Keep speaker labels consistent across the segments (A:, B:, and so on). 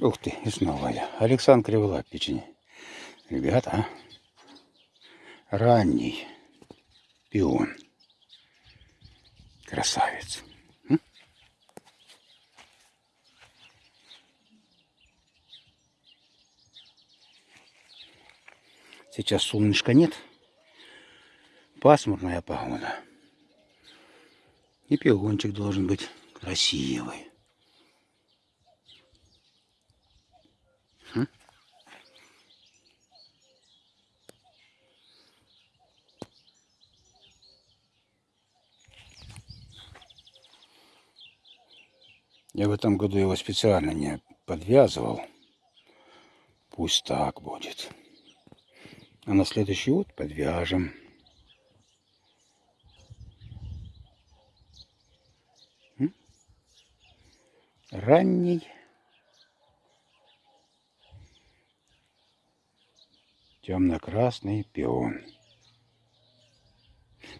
A: Ух ты, и снова я. Александр Криволап печень. Ребята, ранний пион. Красавец. Сейчас солнышка нет. Пасмурная погода. И пиончик должен быть красивый. М? Я в этом году его специально не подвязывал. Пусть так будет. А на следующий год подвяжем. Ранний. Темно-красный пион.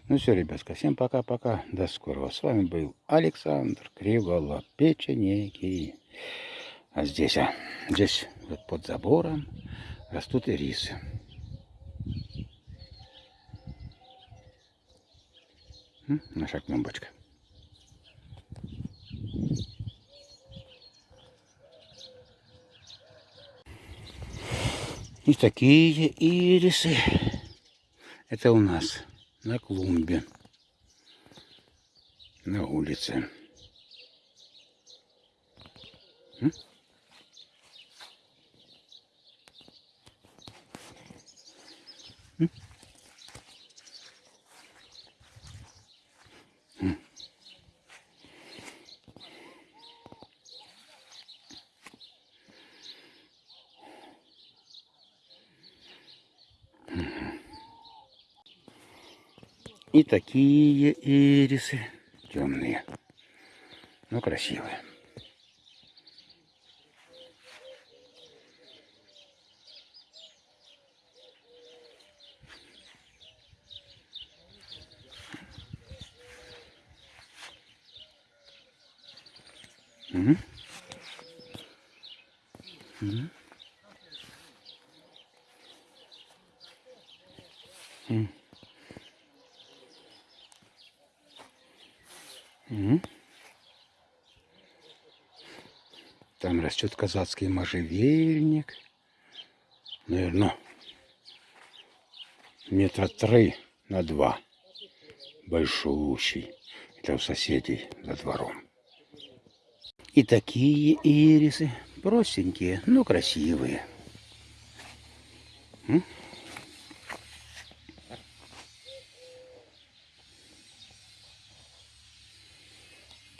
A: Ну все, ребятка, всем пока-пока. До скорого. С вами был Александр Криволап, печенеки. А здесь, а, здесь вот под забором растут ирисы. М? Наша клумбочка. И такие ирисы. Это у нас на клумбе. На улице. М? И такие ирисы темные, но красивые. Мгм. Мгм. Растет казацкий можжевельник. Наверное, метра три на два. Большущий. Это у соседей за двором. И такие ирисы. Простенькие, но красивые.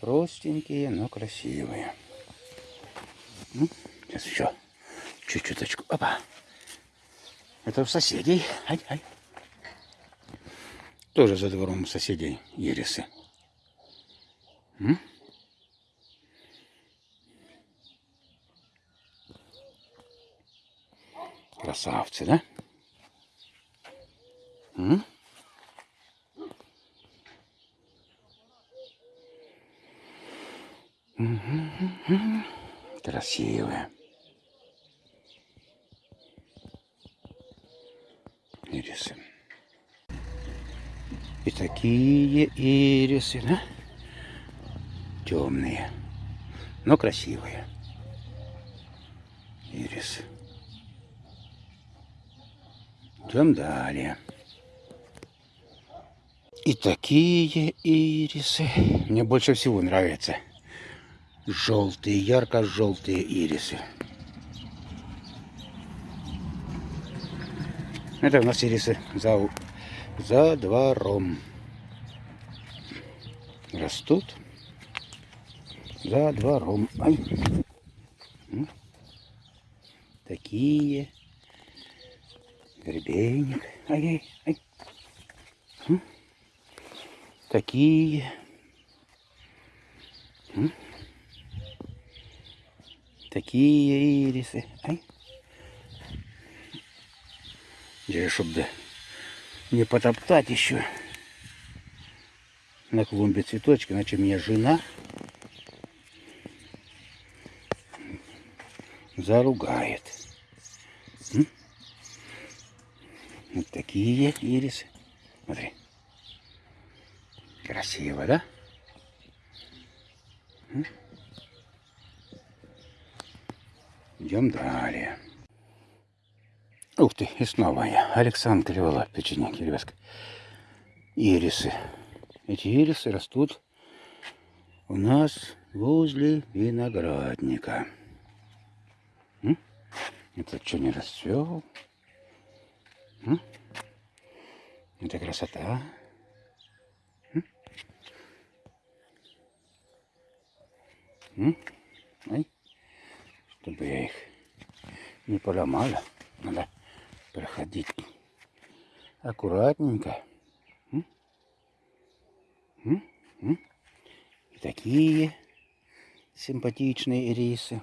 A: Простенькие, но красивые. М? Сейчас еще чуть-чуточку. Опа. Это у соседей. Ай, ай. Тоже за двором у соседей ирисы. М? Красавцы, да? Красивые. Ирисы. И такие ирисы, да? Темные, но красивые. Ирисы. Идем далее. И такие ирисы. Мне больше всего нравятся желтые, ярко-желтые ирисы. Это у нас ирисы за, за двором. Растут за двором. Ай. Такие. Гребенник. Ай-ай, ай. М. Такие. М. Такие ирисы. Ай. чтобы не потоптать еще на клумбе цветочки, иначе меня жена заругает. М? Вот такие ирисы. Смотри. Красиво, да? М? Идем далее. Ух ты, и снова я. Александр Кривола, печенье, ребятка. Ирисы. Эти ирисы растут у нас возле виноградника. Это что не расцвел? Это красота. М? Ай, чтобы я их не поломала. Надо проходить аккуратненько. И такие симпатичные ирисы.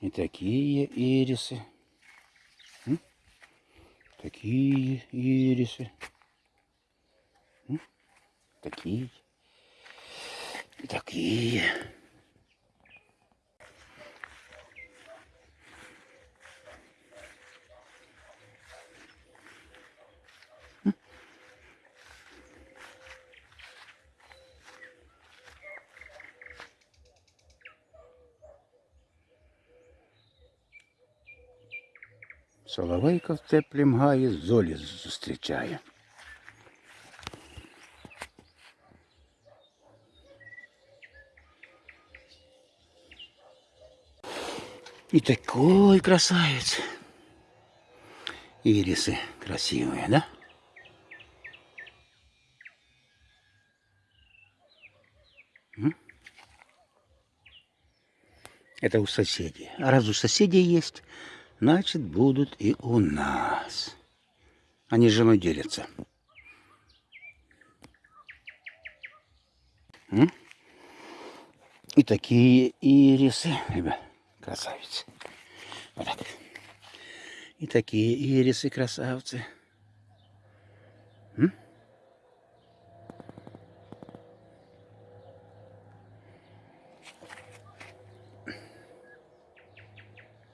A: И такие ирисы. Такие ирисы. Такие. Такие. Соловейка в теплім гаї золі зустрічає. И такой красавец. Ирисы красивые, да? М? Это у соседей. А раз у соседей есть, значит будут и у нас. Они с женой делятся. И такие ирисы, ребят, красавицы. Вот так. И такие ирисы, красавцы. М?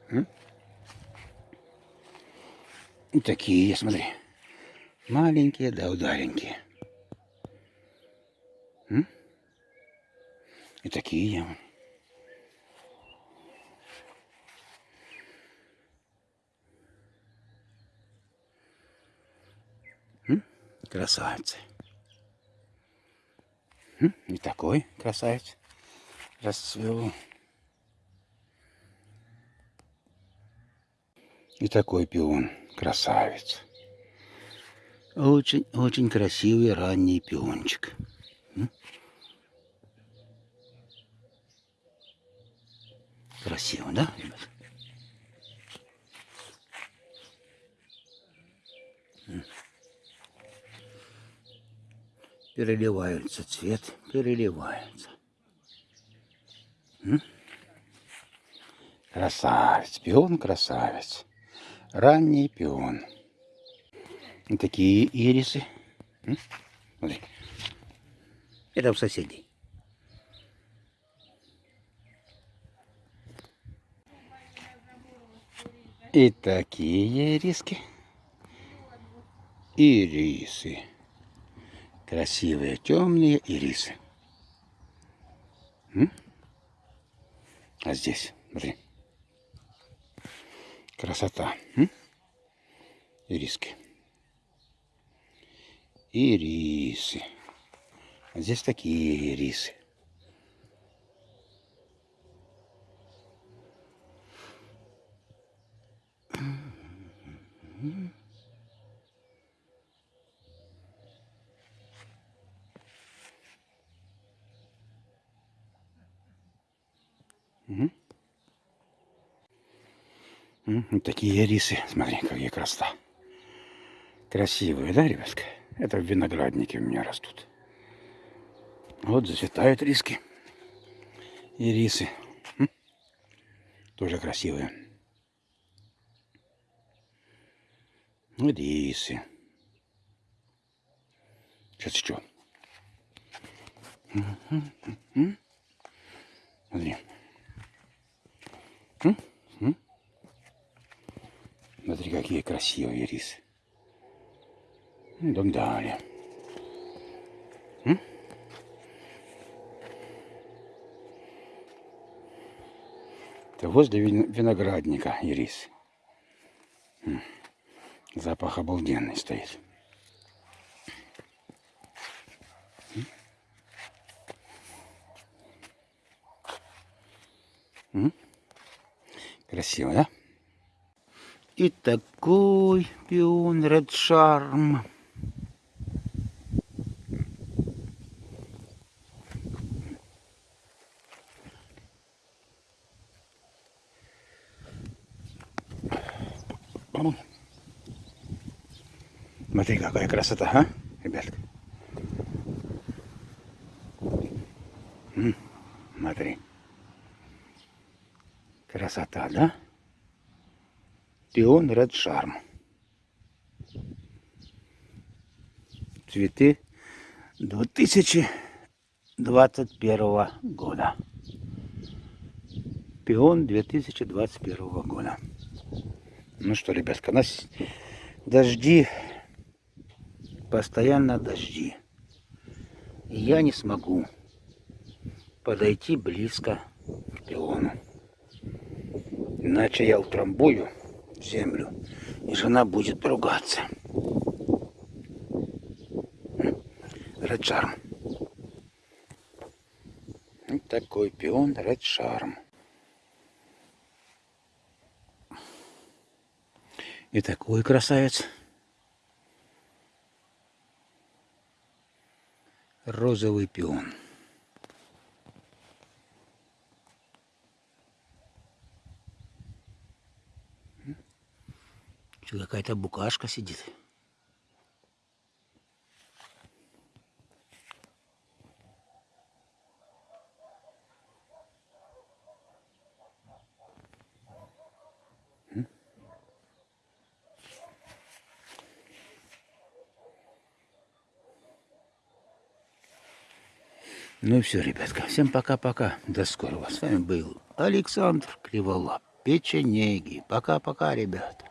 A: М? И такие, смотри. Маленькие да удаленькие. И такие. Красавицы. М? И такой красавец расцвел. И такой пион красавец. Очень-очень красивый ранний пиончик. Красиво, да, ребят? Переливаются цвет, переливаются. М? Красавец, пион красавец. Ранний пион. И такие ирисы. Это у соседей. И такие ириски. Ирисы. Красивые темные ирисы. А здесь, смотри. Красота. Ириски. Ирисы. А здесь такие ирисы. Угу. Вот такие рисы. Смотри, какие красота. Красивые, да, ребятка? Это в винограднике у меня растут. Вот зацветают риски. И рисы. М? Тоже красивые. Вот рисы. Сейчас еще. Смотри. М? Смотри, какие красивые рисы. Идем далее. Это возле виноградника ирис. Запах обалденный стоит. Красиво, да? И такой пион Red Charm. Смотри, какая красота, а, ребятка. Смотри. Красота, да? Пион Ред Шарм. Цветы 2021 года. Пион 2021 года. Ну что, ребятка, у нас дожди, постоянно дожди. И я не смогу подойти близко к пиону. Иначе я утрамбую землю, и жена будет ругаться. Red Charm. Вот такой пион Red Charm. И такой красавец. Розовый пион. Что какая-то букашка сидит. Ну и все, ребятка. Всем пока-пока. До скорого. С вами был Александр Криволап. Печенеги. Пока-пока, ребят.